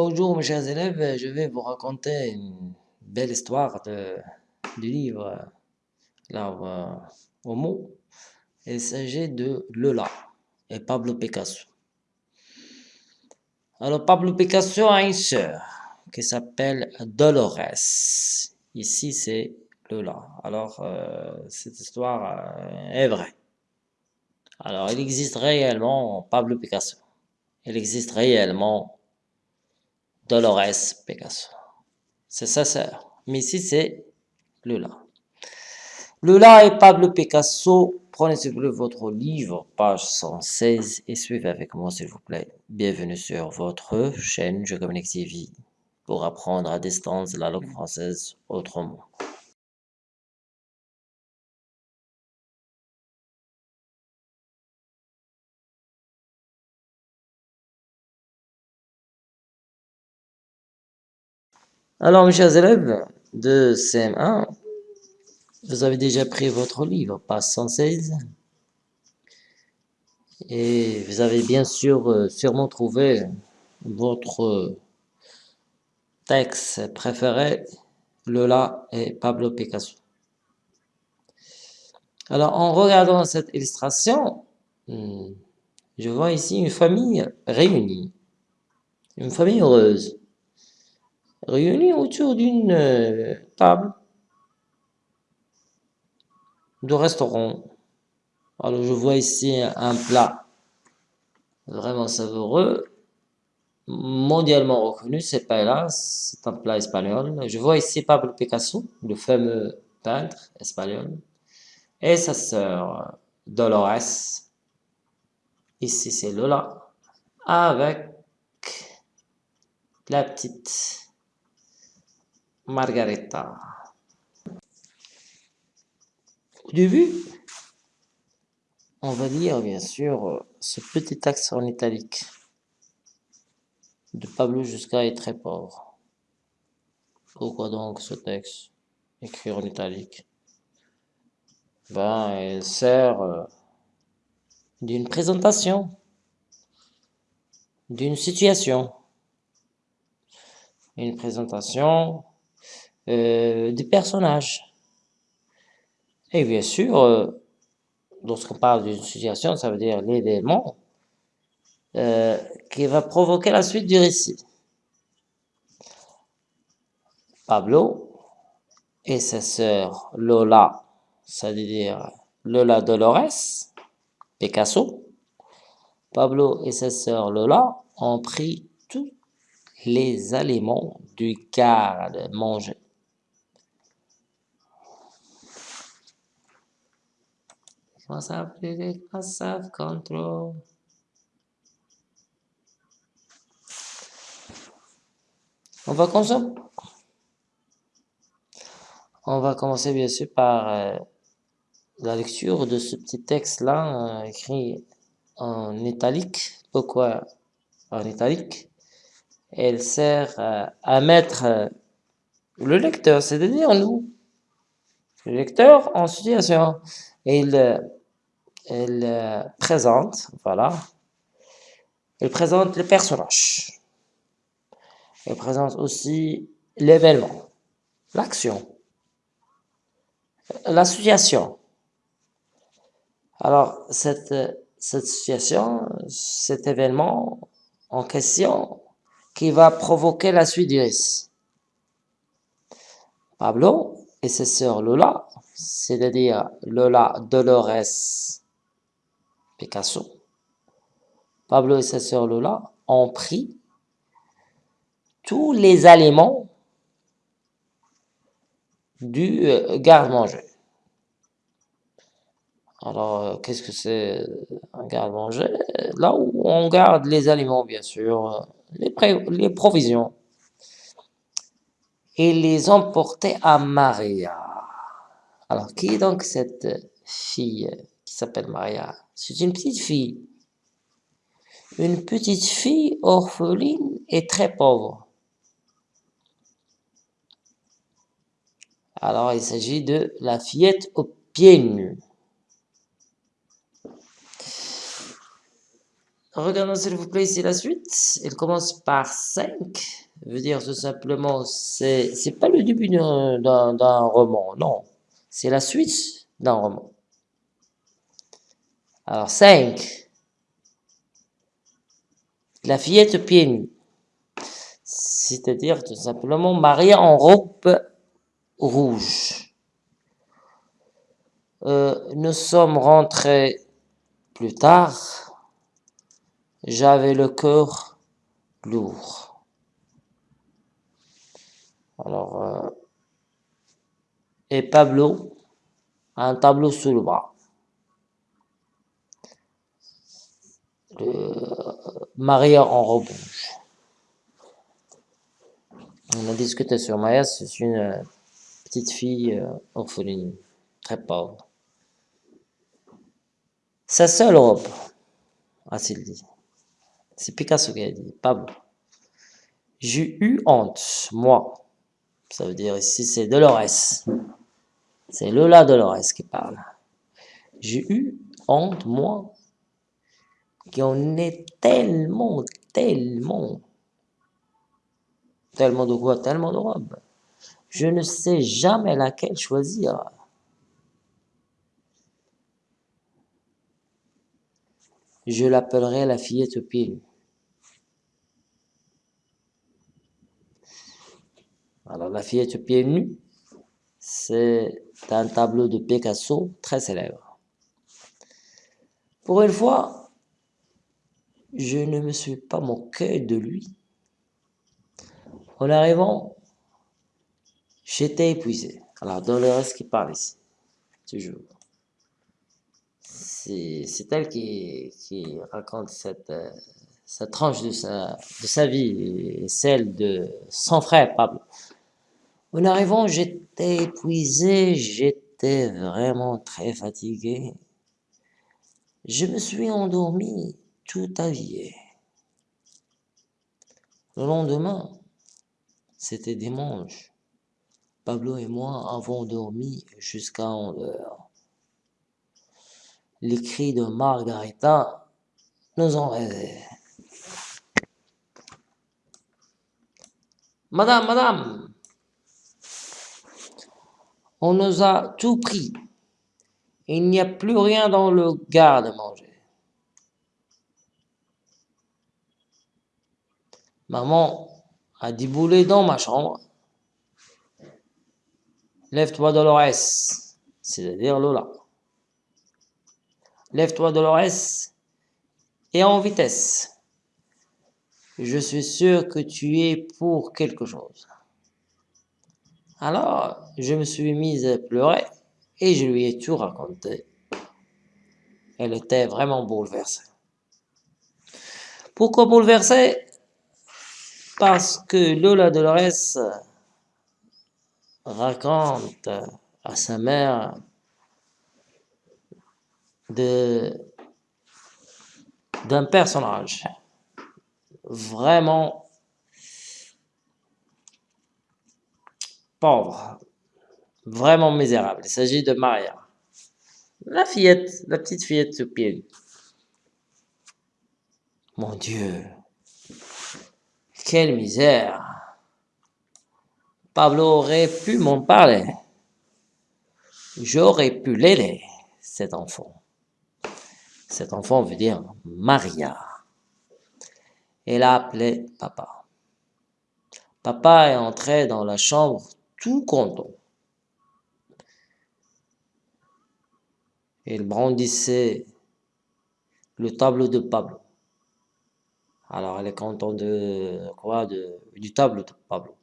Bonjour mes chers élèves, je vais vous raconter une belle histoire de, du livre L'art au mot. Il s'agit de Lola et Pablo Picasso. Alors Pablo Picasso a une sœur qui s'appelle Dolores. Ici c'est Lola. Alors euh, cette histoire euh, est vraie. Alors il existe réellement Pablo Picasso. Il existe réellement Dolores Picasso. C'est sa sœur. Mais ici, c'est Lula. Lula et Pablo Picasso, prenez s'il vous plaît votre livre, page 116, et suivez avec moi s'il vous plaît. Bienvenue sur votre chaîne Je Communique TV pour apprendre à distance la langue française autrement. Alors, mes chers élèves de CM1, vous avez déjà pris votre livre, page 116. Et vous avez bien sûr euh, sûrement trouvé votre texte préféré, Lola et Pablo Picasso. Alors, en regardant cette illustration, hmm, je vois ici une famille réunie, une famille heureuse réunis autour d'une euh, table de restaurant. Alors je vois ici un plat vraiment savoureux, mondialement reconnu, c'est paella, c'est un plat espagnol. Je vois ici Pablo Picasso, le fameux peintre espagnol, et sa sœur Dolores, ici c'est Lola, avec la petite Margareta. Au début, on va lire bien sûr ce petit texte en italique de Pablo Jusca est très pauvre. Pourquoi donc ce texte écrit en italique? Ben, il sert euh, d'une présentation, d'une situation. Une présentation euh, des personnages. Et bien sûr, euh, lorsqu'on parle d'une situation, ça veut dire l'élément euh, qui va provoquer la suite du récit. Pablo et sa sœur Lola, ça veut dire Lola Dolores, Picasso. Pablo et sa sœur Lola ont pris tous les aliments du garde manger. On va commencer. On va commencer bien sûr par euh, la lecture de ce petit texte-là, euh, écrit en italique. Pourquoi en italique? Elle sert euh, à mettre le lecteur, c'est-à-dire nous, le lecteur en situation. Il elle euh, présente, voilà, elle présente les personnages. Elle présente aussi l'événement, l'action, la situation. Alors, cette, cette situation, cet événement en question, qui va provoquer la suite du récit. Pablo et ses sœurs Lola, c'est-à-dire Lola Dolores Picasso, Pablo et sa sœur Lola ont pris tous les aliments du euh, garde-manger. Alors, euh, qu'est-ce que c'est un garde-manger? Là où on garde les aliments, bien sûr, les, les provisions. Et les emporter à Maria. Alors, qui est donc cette fille qui s'appelle Maria c'est une petite fille. Une petite fille orpheline et très pauvre. Alors, il s'agit de la fillette aux pieds nus. Regardons s'il vous plaît ici la suite. Il commence par 5. Veut dire tout simplement, c'est pas le début d'un roman, non. C'est la suite d'un roman. Alors 5. La fillette pieds nus. C'est-à-dire tout simplement Maria en robe rouge. Euh, nous sommes rentrés plus tard j'avais le cœur lourd. Alors, euh, et Pablo un tableau sous le bras. Maria en robe. On a discuté sur Maya, c'est une euh, petite fille euh, orpheline, très pauvre. Sa seule robe, a-t-il dit. C'est Picasso qui a dit, Pablo. J'ai eu honte, moi. Ça veut dire ici, c'est Dolores. C'est Lola Dolores qui parle. J'ai eu honte, moi, qu'on est tellement, tellement, tellement de quoi, tellement de robes. Je ne sais jamais laquelle choisir. Je l'appellerai la fillette pile. Alors, la fillette pieds nus, c'est un tableau de Picasso très célèbre. Pour une fois, je ne me suis pas moqué de lui. En arrivant, j'étais épuisé. Alors, reste qui parle ici, toujours. C'est elle qui, raconte cette, euh, cette tranche de sa, de sa vie et celle de son frère Pablo. En arrivant, j'étais épuisé, j'étais vraiment très fatigué. Je me suis endormi tout habillé. Le lendemain, c'était dimanche. Pablo et moi avons dormi jusqu'à 11 heures. Les cris de Margarita nous ont réveillés. Madame, madame, on nous a tout pris. Il n'y a plus rien dans le garde-manger. Maman a déboulé dans ma chambre. Lève-toi, Dolores, c'est-à-dire Lola. Lève-toi, Dolores, et en vitesse. Je suis sûr que tu es pour quelque chose. Alors, je me suis mise à pleurer et je lui ai tout raconté. Elle était vraiment bouleversée. Pourquoi bouleversée? Parce que Lola Dolores raconte à sa mère d'un personnage vraiment pauvre, vraiment misérable. Il s'agit de Maria. La fillette, la petite fillette sous pied. Mon Dieu, quelle misère. Pablo aurait pu m'en parler. J'aurais pu l'aider, cet enfant. Cet enfant veut dire Maria. Elle a appelé papa. Papa est entré dans la chambre tout content. Il brandissait le tableau de Pablo. Alors, elle est contente de quoi? De, Du tableau de Pablo.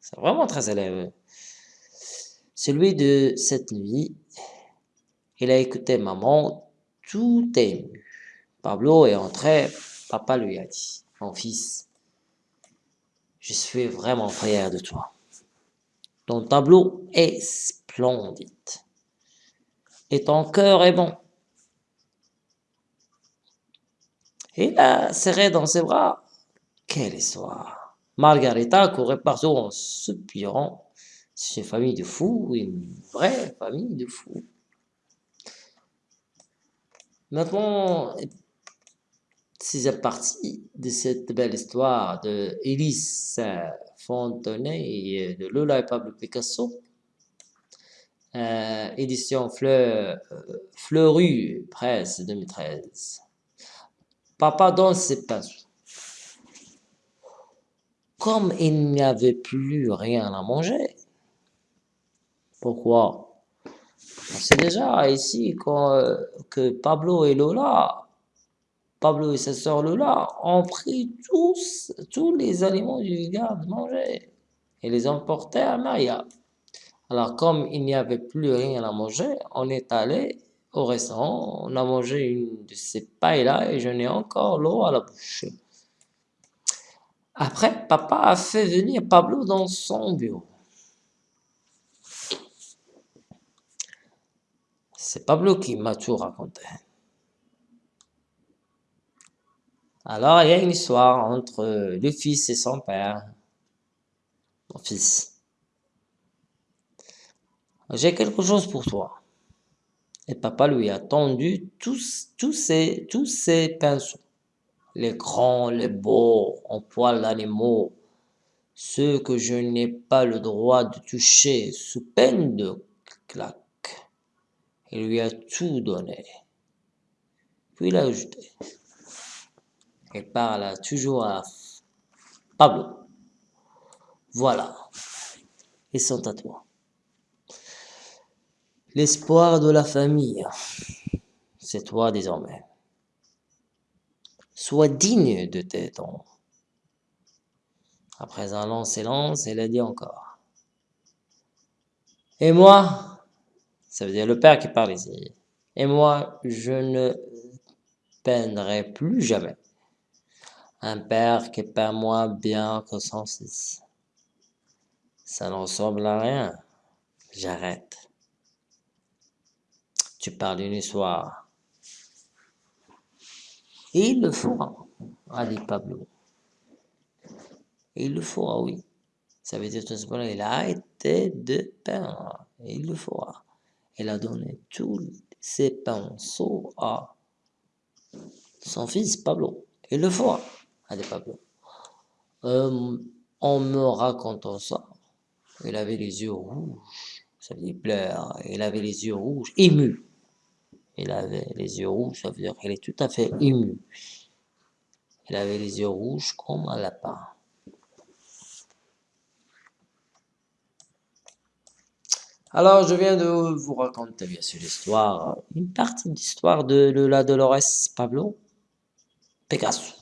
C'est vraiment très élève. Celui de cette nuit, il a écouté maman, tout ému. Pablo est entré, papa lui a dit, mon fils, je suis vraiment fier de toi. Ton tableau est splendide. Et ton cœur est bon. Et là, serré dans ses bras. Quelle histoire. Margarita courait partout en soupirant. C'est une famille de fous, une vraie famille de fous. Maintenant, sixième partie de cette belle histoire de Élise Fontenay et de Lola et Pablo Picasso. Euh, édition Fleur, Fleurus, Presse 2013. Papa donne ses pinceaux. Comme il n'y avait plus rien à manger, pourquoi? On sait déjà ici que Pablo et Lola Pablo et sa sœur Lola ont pris tous, tous les aliments du garde manger et les ont portés à Maya. Alors, comme il n'y avait plus rien à manger, on est allé au restaurant, on a mangé une de ces pailles-là et je n'ai encore l'eau à la bouche. Après, papa a fait venir Pablo dans son bureau. C'est Pablo qui m'a tout raconté. Alors, il y a une histoire entre le fils et son père. Mon fils, j'ai quelque chose pour toi. Et papa lui a tendu tous, tous, ses, tous ses pinceaux. Les grands, les beaux, en poil d'animaux. Ceux que je n'ai pas le droit de toucher sous peine de claque. Il lui a tout donné. Puis il a ajouté et parle toujours à Pablo. Voilà, ils sont à toi. L'espoir de la famille, c'est toi désormais. Sois digne de tes dons. Après un long silence, elle a dit encore. Et moi, ça veut dire le père qui parle ici, et moi, je ne peindrai plus jamais un père qui peint moins bien que son fils. Ça ne ressemble à rien. J'arrête. Tu parles d'une histoire. Il le fera, a dit Pablo. il le fera, oui. Ça veut dire tout il a arrêté de peindre. Et il le fera. Il a donné tous ses pinceaux à son fils Pablo. Il le fera des Pablo. Euh, en me racontant ça, il avait les yeux rouges, ça veut dire pleure, il avait les yeux rouges, ému. Il avait les yeux rouges, ça veut dire est tout à fait ému. Il avait les yeux rouges comme un lapin. Alors, je viens de vous raconter bien sûr l'histoire, une partie de, de la Dolores Pablo Picasso.